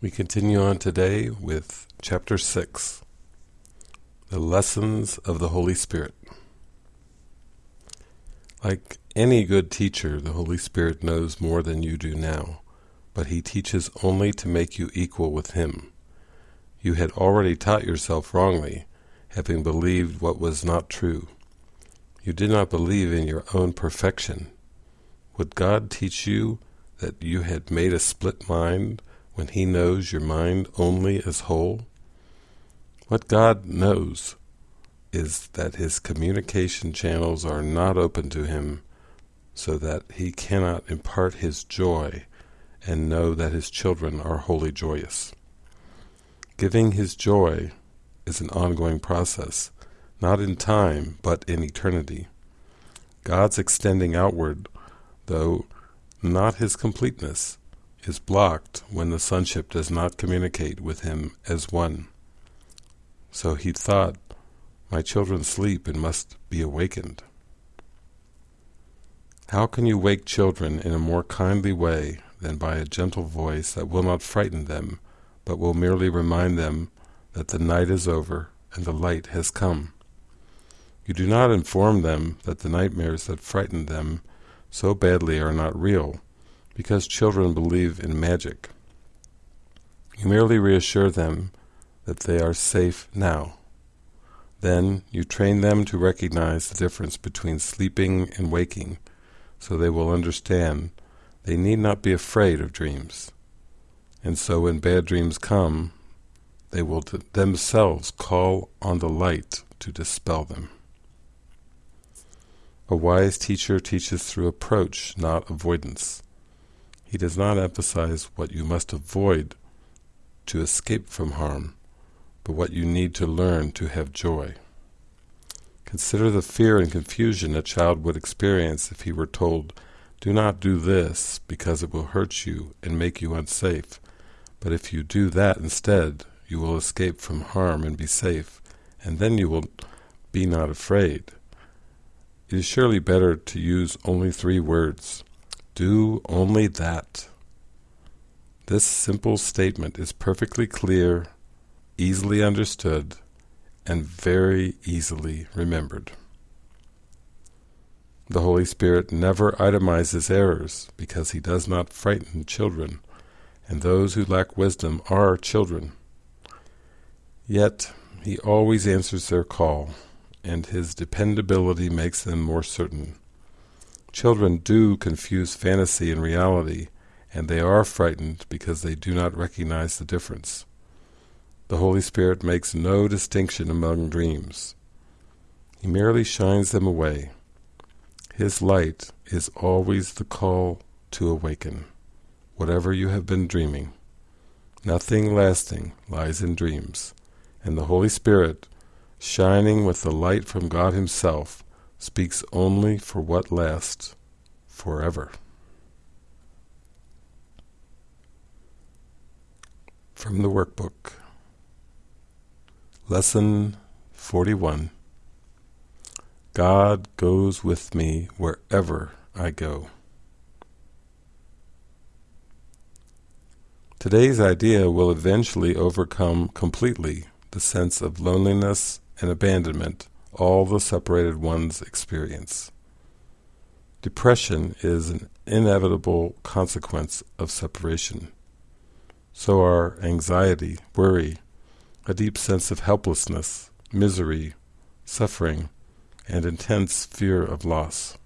We continue on today with Chapter 6 The Lessons of the Holy Spirit. Like any good teacher, the Holy Spirit knows more than you do now, but he teaches only to make you equal with him. You had already taught yourself wrongly, having believed what was not true. You did not believe in your own perfection. Would God teach you that you had made a split mind when he knows your mind only as whole? What God knows is that his communication channels are not open to him so that he cannot impart his joy and know that his children are wholly joyous. Giving his joy is an ongoing process, not in time, but in eternity. God's extending outward, though not his completeness, is blocked when the sonship does not communicate with him as one. So he thought, my children sleep and must be awakened. How can you wake children in a more kindly way than by a gentle voice that will not frighten them, but will merely remind them that the night is over and the light has come? You do not inform them that the nightmares that frighten them so badly are not real, because children believe in magic. You merely reassure them that they are safe now. Then you train them to recognize the difference between sleeping and waking, so they will understand they need not be afraid of dreams. And so when bad dreams come, they will themselves call on the light to dispel them. A wise teacher teaches through approach, not avoidance. He does not emphasize what you must avoid to escape from harm, but what you need to learn to have joy. Consider the fear and confusion a child would experience if he were told, do not do this because it will hurt you and make you unsafe, but if you do that instead, you will escape from harm and be safe, and then you will be not afraid. It is surely better to use only three words. Do only that. This simple statement is perfectly clear, easily understood, and very easily remembered. The Holy Spirit never itemizes errors because he does not frighten children, and those who lack wisdom are children. Yet he always answers their call and his dependability makes them more certain. Children do confuse fantasy and reality, and they are frightened because they do not recognize the difference. The Holy Spirit makes no distinction among dreams. He merely shines them away. His light is always the call to awaken, whatever you have been dreaming. Nothing lasting lies in dreams, and the Holy Spirit shining with the light from God himself, speaks only for what lasts forever. From the workbook, Lesson 41 God goes with me wherever I go. Today's idea will eventually overcome completely the sense of loneliness and abandonment all the separated ones experience. Depression is an inevitable consequence of separation. So are anxiety, worry, a deep sense of helplessness, misery, suffering, and intense fear of loss.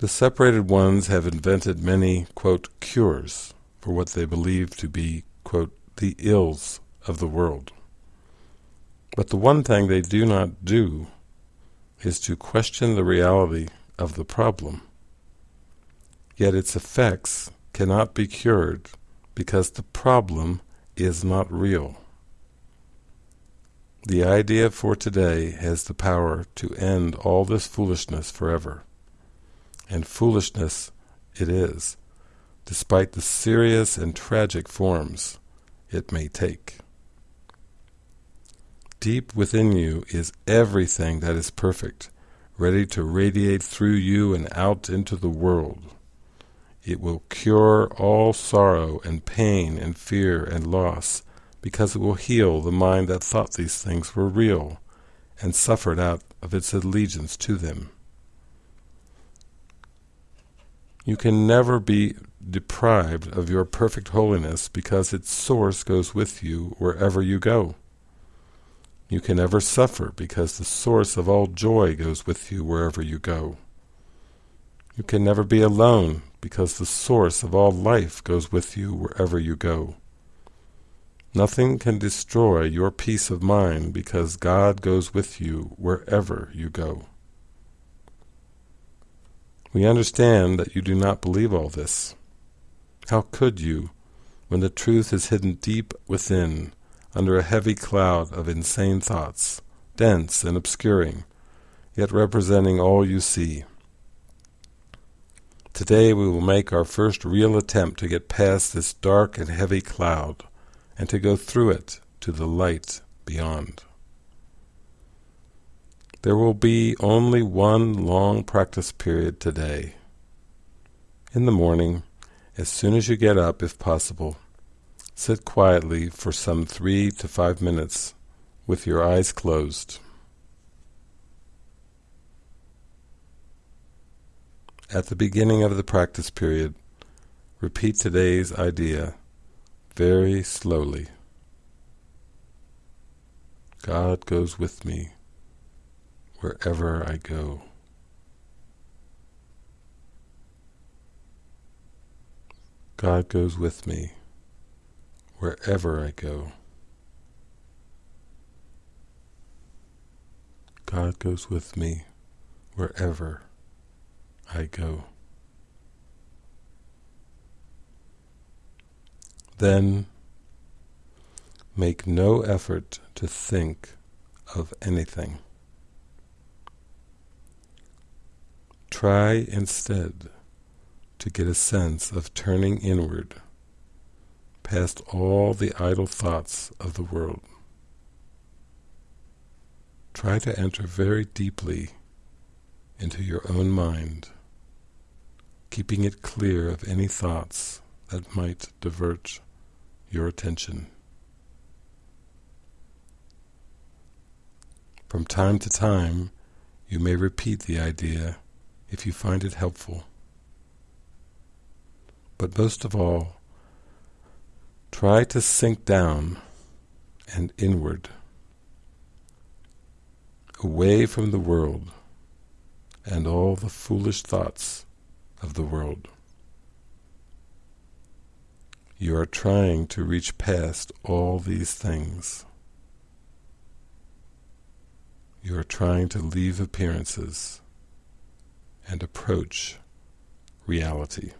The separated ones have invented many, quote, cures for what they believe to be, quote, the ills of the world. But the one thing they do not do is to question the reality of the problem. Yet its effects cannot be cured because the problem is not real. The idea for today has the power to end all this foolishness forever. And foolishness it is, despite the serious and tragic forms it may take. Deep within you is everything that is perfect, ready to radiate through you and out into the world. It will cure all sorrow and pain and fear and loss, because it will heal the mind that thought these things were real and suffered out of its allegiance to them. You can never be deprived of your perfect holiness because its source goes with you wherever you go. You can never suffer because the source of all joy goes with you wherever you go. You can never be alone because the source of all life goes with you wherever you go. Nothing can destroy your peace of mind because God goes with you wherever you go. We understand that you do not believe all this. How could you, when the truth is hidden deep within, under a heavy cloud of insane thoughts, dense and obscuring, yet representing all you see. Today we will make our first real attempt to get past this dark and heavy cloud, and to go through it to the light beyond. There will be only one long practice period today. In the morning, as soon as you get up, if possible, Sit quietly for some three to five minutes with your eyes closed. At the beginning of the practice period, repeat today's idea very slowly. God goes with me wherever I go. God goes with me wherever I go. God goes with me wherever I go. Then make no effort to think of anything. Try instead to get a sense of turning inward past all the idle thoughts of the world. Try to enter very deeply into your own mind, keeping it clear of any thoughts that might divert your attention. From time to time, you may repeat the idea if you find it helpful. But most of all, Try to sink down and inward, away from the world and all the foolish thoughts of the world. You are trying to reach past all these things. You are trying to leave appearances and approach reality.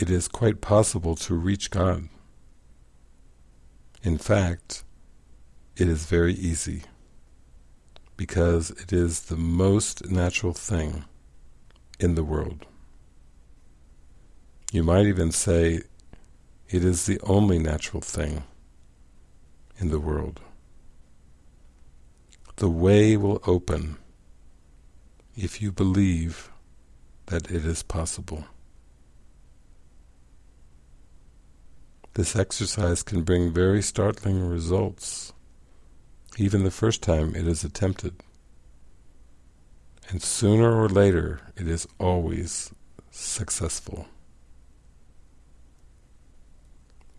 It is quite possible to reach God. In fact, it is very easy, because it is the most natural thing in the world. You might even say it is the only natural thing in the world. The way will open if you believe that it is possible. This exercise can bring very startling results, even the first time it is attempted. And sooner or later, it is always successful.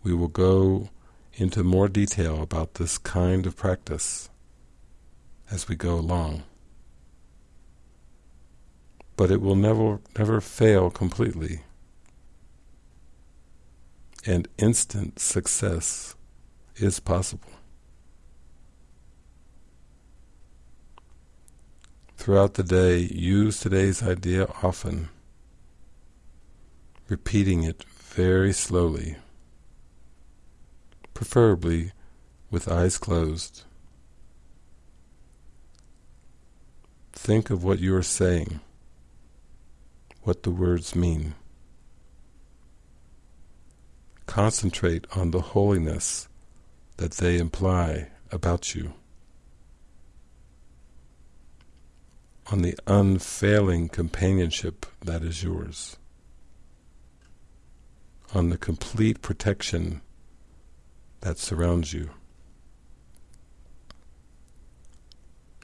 We will go into more detail about this kind of practice as we go along. But it will never, never fail completely and instant success is possible. Throughout the day, use today's idea often, repeating it very slowly, preferably with eyes closed. Think of what you are saying, what the words mean. Concentrate on the holiness that they imply about you. on the unfailing companionship that is yours, on the complete protection that surrounds you.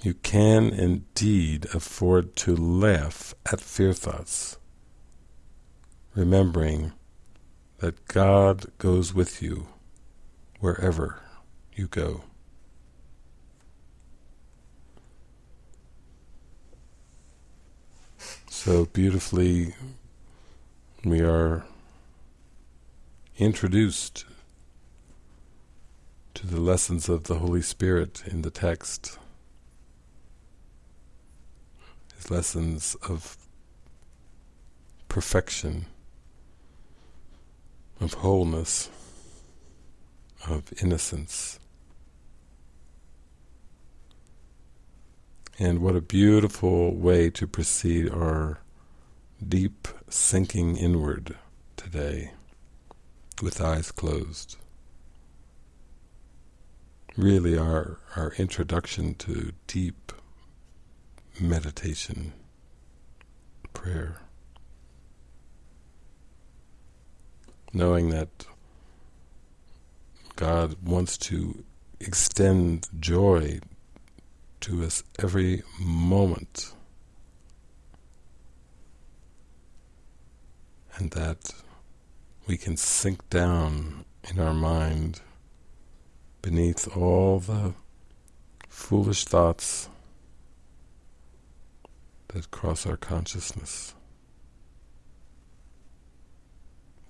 You can indeed afford to laugh at fear thoughts, remembering that God goes with you wherever you go. So beautifully we are introduced to the lessons of the Holy Spirit in the text. His lessons of perfection, of wholeness, of innocence. And what a beautiful way to proceed our deep sinking inward today with eyes closed. Really our, our introduction to deep meditation, prayer. Knowing that God wants to extend joy to us every moment. And that we can sink down in our mind beneath all the foolish thoughts that cross our consciousness.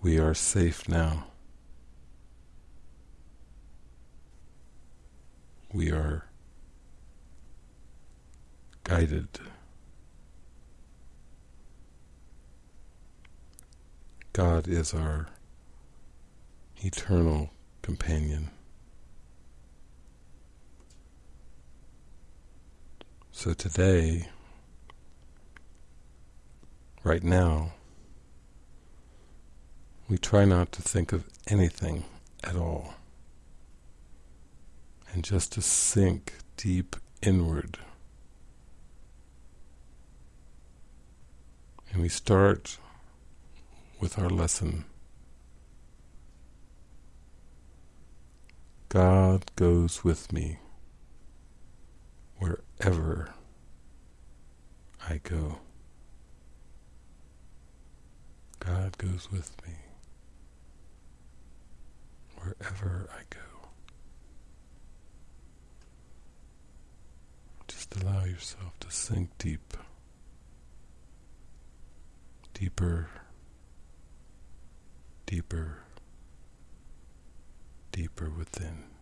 We are safe now. We are guided. God is our eternal companion. So today, right now, we try not to think of anything at all and just to sink deep inward And we start with our lesson. God goes with me wherever I go. God goes with me wherever I go. Just allow yourself to sink deep deeper, deeper, deeper within.